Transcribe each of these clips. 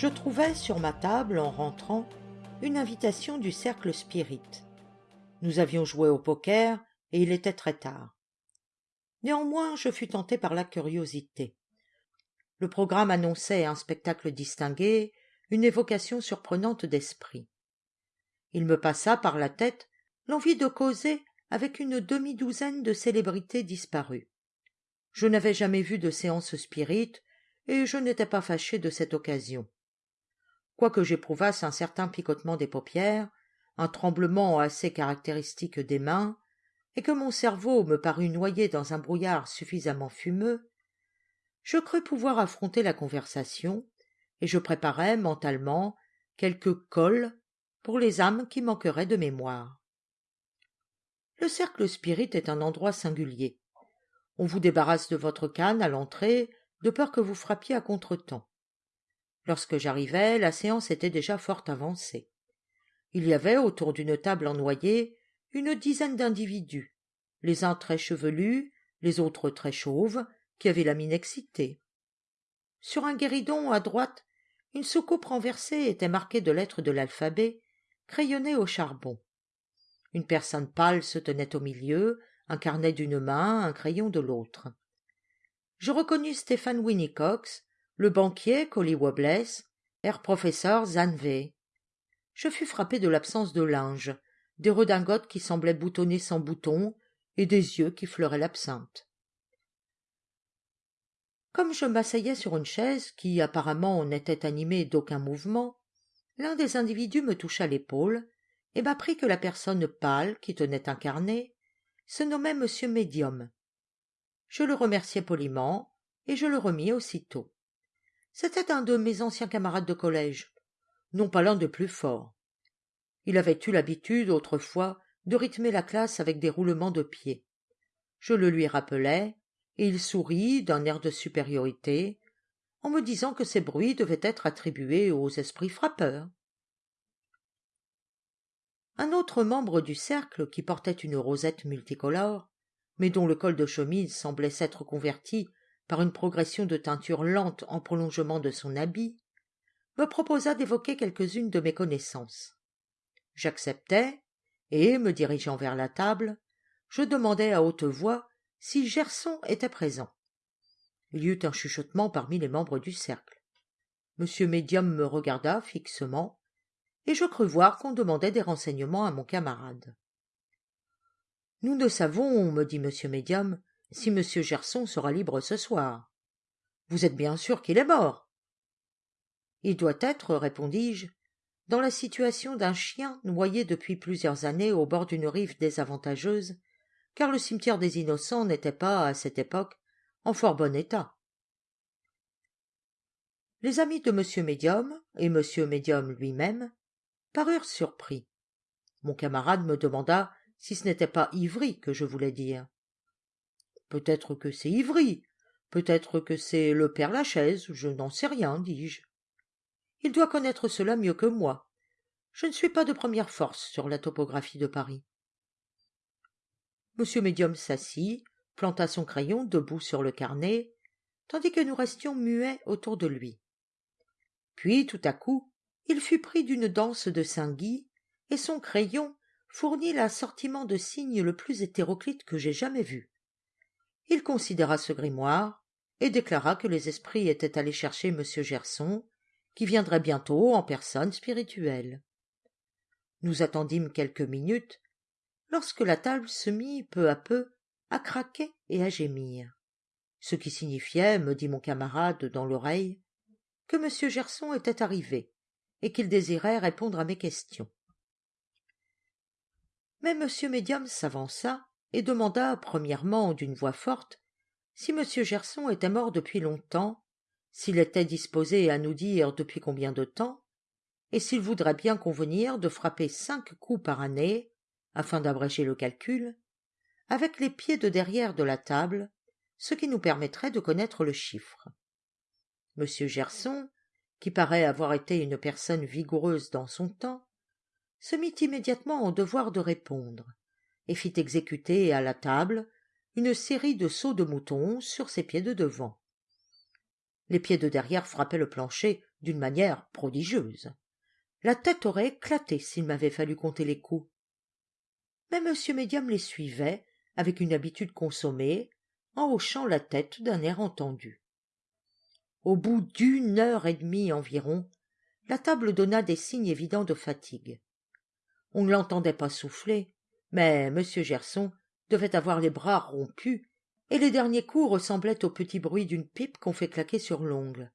Je trouvais sur ma table, en rentrant, une invitation du cercle spirit. Nous avions joué au poker et il était très tard. Néanmoins, je fus tenté par la curiosité. Le programme annonçait un spectacle distingué, une évocation surprenante d'esprit. Il me passa par la tête l'envie de causer avec une demi-douzaine de célébrités disparues. Je n'avais jamais vu de séance spirite, et je n'étais pas fâché de cette occasion. Quoique j'éprouvasse un certain picotement des paupières, un tremblement assez caractéristique des mains, et que mon cerveau me parut noyé dans un brouillard suffisamment fumeux, je crus pouvoir affronter la conversation, et je préparai mentalement quelques cols pour les âmes qui manqueraient de mémoire. Le cercle spirit est un endroit singulier. On vous débarrasse de votre canne à l'entrée, de peur que vous frappiez à contretemps. Lorsque j'arrivai, la séance était déjà fort avancée. Il y avait autour d'une table en noyer une dizaine d'individus, les uns très chevelus, les autres très chauves, qui avaient la mine excitée. Sur un guéridon à droite, une soucoupe renversée était marquée de lettres de l'alphabet, crayonnées au charbon. Une personne pâle se tenait au milieu, un carnet d'une main, un crayon de l'autre. Je reconnus Stéphane Winnicox, le banquier Colly Wobbles, herr professeur Zanvé. Je fus frappé de l'absence de linge, des redingotes qui semblaient boutonnées sans boutons et des yeux qui fleuraient l'absinthe. Comme je m'asseyais sur une chaise qui apparemment n'était animée d'aucun mouvement, l'un des individus me toucha l'épaule et m'apprit que la personne pâle qui tenait un carnet se nommait Monsieur Médium. Je le remerciai poliment et je le remis aussitôt. C'était un de mes anciens camarades de collège, non pas l'un des plus forts. Il avait eu l'habitude, autrefois, de rythmer la classe avec des roulements de pied. Je le lui rappelai, et il sourit d'un air de supériorité, en me disant que ces bruits devaient être attribués aux esprits frappeurs. Un autre membre du cercle, qui portait une rosette multicolore, mais dont le col de chemise semblait s'être converti par une progression de teinture lente en prolongement de son habit, me proposa d'évoquer quelques-unes de mes connaissances. J'acceptai, et, me dirigeant vers la table, je demandai à haute voix si Gerson était présent. Il y eut un chuchotement parmi les membres du cercle. Monsieur Médium me regarda fixement, et je crus voir qu'on demandait des renseignements à mon camarade. Nous ne savons, me dit monsieur Médium, si monsieur Gerson sera libre ce soir. Vous êtes bien sûr qu'il est mort. Il doit être, répondis-je, dans la situation d'un chien noyé depuis plusieurs années au bord d'une rive désavantageuse, car le cimetière des innocents n'était pas, à cette époque, en fort bon état. Les amis de M. Médium, et M. Médium lui-même, parurent surpris. Mon camarade me demanda si ce n'était pas Ivry que je voulais dire. Peut-être que c'est Ivry, peut-être que c'est le père Lachaise, je n'en sais rien, dis-je. Il doit connaître cela mieux que moi. Je ne suis pas de première force sur la topographie de Paris. Monsieur Médium s'assit, planta son crayon debout sur le carnet, tandis que nous restions muets autour de lui. Puis, tout à coup, il fut pris d'une danse de Saint-Guy, et son crayon fournit l'assortiment de signes le plus hétéroclite que j'aie jamais vu. Il considéra ce grimoire, et déclara que les esprits étaient allés chercher M. Gerson, qui viendrait bientôt en personne spirituelle. Nous attendîmes quelques minutes, lorsque la table se mit peu à peu à craquer et à gémir, ce qui signifiait, me dit mon camarade dans l'oreille, que M. Gerson était arrivé et qu'il désirait répondre à mes questions. Mais M. Médium s'avança et demanda premièrement d'une voix forte si M. Gerson était mort depuis longtemps, s'il était disposé à nous dire depuis combien de temps, et s'il voudrait bien convenir de frapper cinq coups par année, afin d'abréger le calcul, avec les pieds de derrière de la table, ce qui nous permettrait de connaître le chiffre. M. Gerson, qui paraît avoir été une personne vigoureuse dans son temps, se mit immédiatement en devoir de répondre, et fit exécuter à la table une série de sauts de mouton sur ses pieds de devant. Les pieds de derrière frappaient le plancher d'une manière prodigieuse. La tête aurait éclaté s'il m'avait fallu compter les coups. Mais M. Médium les suivait, avec une habitude consommée, en hochant la tête d'un air entendu. Au bout d'une heure et demie environ, la table donna des signes évidents de fatigue. On ne l'entendait pas souffler, mais M. Gerson devait avoir les bras rompus, et les derniers coups ressemblaient au petit bruit d'une pipe qu'on fait claquer sur l'ongle.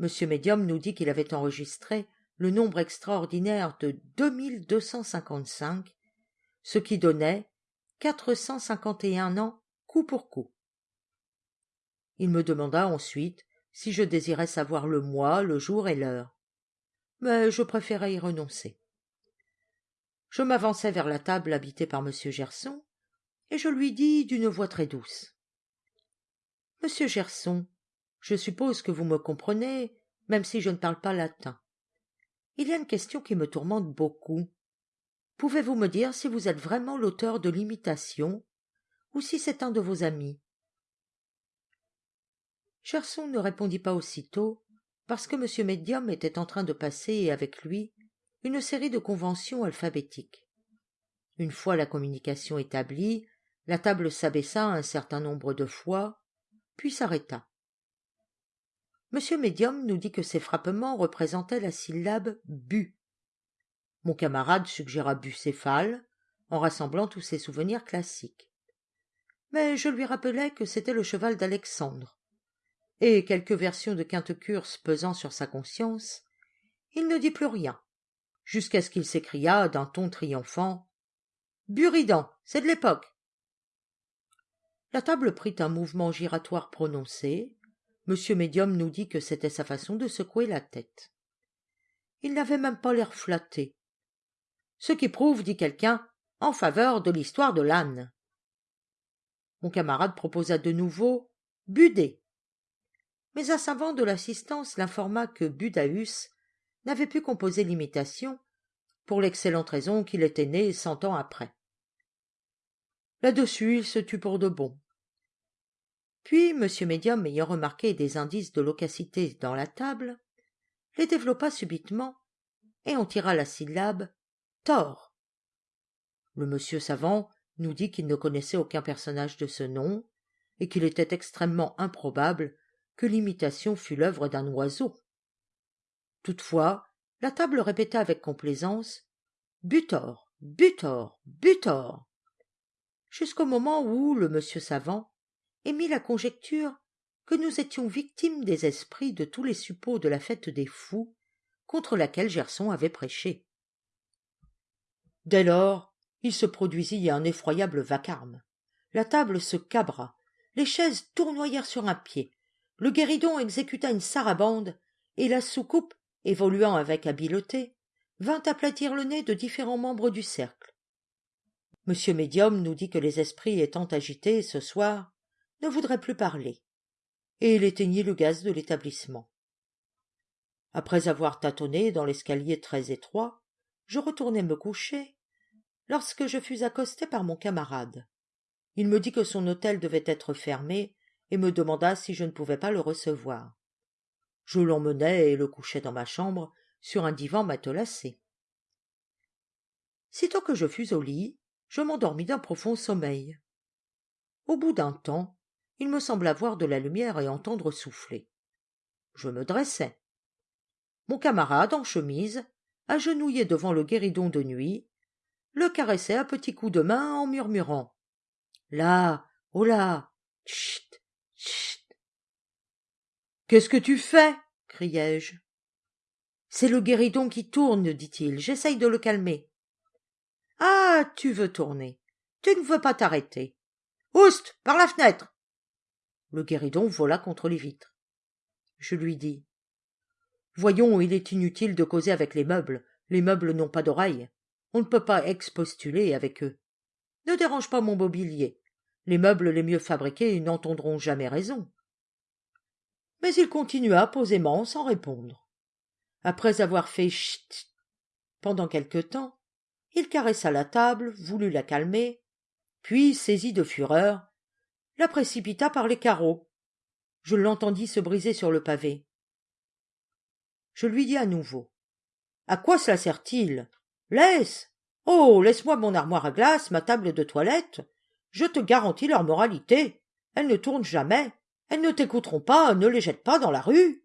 M. Médium nous dit qu'il avait enregistré le nombre extraordinaire de ce qui donnait quatre cent cinquante et un ans coup pour coup. Il me demanda ensuite si je désirais savoir le mois, le jour et l'heure. Mais je préférai y renoncer. Je m'avançai vers la table habitée par M. Gerson, et je lui dis d'une voix très douce. Monsieur Gerson, je suppose que vous me comprenez, même si je ne parle pas latin. Il y a une question qui me tourmente beaucoup. Pouvez-vous me dire si vous êtes vraiment l'auteur de l'imitation, ou si c'est un de vos amis? Gerson ne répondit pas aussitôt, parce que M. Medium était en train de passer avec lui une série de conventions alphabétiques. Une fois la communication établie, la table s'abaissa un certain nombre de fois, puis s'arrêta. M. Medium nous dit que ces frappements représentaient la syllabe bu. Mon camarade suggéra bucéphale, en rassemblant tous ses souvenirs classiques. Mais je lui rappelai que c'était le cheval d'Alexandre, et quelques versions de quinte curse pesant sur sa conscience, il ne dit plus rien, jusqu'à ce qu'il s'écria d'un ton triomphant. Buridan, c'est de l'époque. La table prit un mouvement giratoire prononcé. Monsieur Médium nous dit que c'était sa façon de secouer la tête. Il n'avait même pas l'air flatté. Ce qui prouve, dit quelqu'un, en faveur de l'histoire de l'âne. Mon camarade proposa de nouveau Budé. Mais un savant de l'assistance l'informa que Budaeus n'avait pu composer l'imitation pour l'excellente raison qu'il était né cent ans après. Là-dessus, il se tut pour de bon. Puis M. Médium, ayant remarqué des indices de locacité dans la table, les développa subitement et en tira la syllabe Thor. Le monsieur savant nous dit qu'il ne connaissait aucun personnage de ce nom et qu'il était extrêmement improbable que l'imitation fût l'œuvre d'un oiseau. Toutefois, la table répéta avec complaisance Butor, Butor, Butor jusqu'au moment où le monsieur savant émit la conjecture que nous étions victimes des esprits de tous les suppôts de la fête des fous contre laquelle Gerson avait prêché. Dès lors, il se produisit un effroyable vacarme. La table se cabra, les chaises tournoyèrent sur un pied, le guéridon exécuta une sarabande, et la soucoupe, évoluant avec habileté, vint aplatir le nez de différents membres du cercle. Monsieur Médium nous dit que les esprits étant agités ce soir, ne voudrait plus parler, et il éteignit le gaz de l'établissement. Après avoir tâtonné dans l'escalier très étroit, je retournai me coucher, lorsque je fus accosté par mon camarade. Il me dit que son hôtel devait être fermé, et me demanda si je ne pouvais pas le recevoir. Je l'emmenai et le couchai dans ma chambre, sur un divan matelassé. Sitôt que je fus au lit, je m'endormis d'un profond sommeil. Au bout d'un temps, il me sembla voir de la lumière et entendre souffler. Je me dressai. Mon camarade, en chemise, agenouillé devant le guéridon de nuit, le caressait à petits coups de main en murmurant Là, oh là, chut, chut. Qu'est-ce que tu fais? criai-je. C'est le guéridon qui tourne, dit-il. J'essaye de le calmer. Ah, tu veux tourner. Tu ne veux pas t'arrêter. Oust, par la fenêtre le guéridon vola contre les vitres. Je lui dis. Voyons, il est inutile de causer avec les meubles. Les meubles n'ont pas d'oreilles. On ne peut pas expostuler avec eux. Ne dérange pas mon mobilier. Les meubles les mieux fabriqués n'entendront jamais raison. Mais il continua posément sans répondre. Après avoir fait chut pendant quelque temps, il caressa la table, voulut la calmer, puis, saisi de fureur, la précipita par les carreaux. Je l'entendis se briser sur le pavé. Je lui dis à nouveau. À quoi cela sert-il? Laisse. Oh. Laisse-moi mon armoire à glace, ma table de toilette. Je te garantis leur moralité. Elles ne tournent jamais. Elles ne t'écouteront pas, ne les jette pas dans la rue.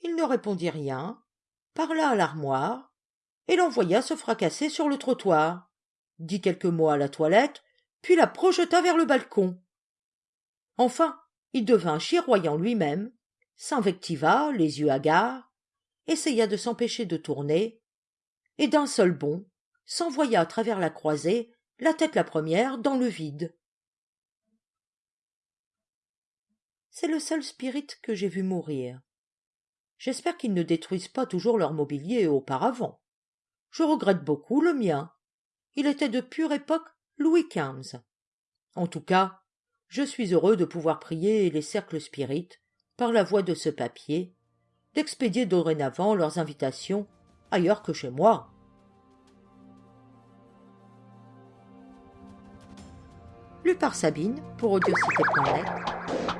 Il ne répondit rien, parla à l'armoire, et l'envoya se fracasser sur le trottoir, dit quelques mots à la toilette, puis la projeta vers le balcon. Enfin, il devint chiroyant lui-même, s'invectiva, les yeux hagards, essaya de s'empêcher de tourner, et d'un seul bond s'envoya à travers la croisée, la tête la première, dans le vide. C'est le seul spirit que j'ai vu mourir. J'espère qu'ils ne détruisent pas toujours leur mobilier auparavant. Je regrette beaucoup le mien. Il était de pure époque Louis XV. En tout cas, je suis heureux de pouvoir prier les cercles spirites, par la voie de ce papier, d'expédier dorénavant leurs invitations ailleurs que chez moi. Lu par Sabine pour Audiocité.net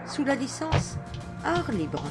sous la licence Art Libre.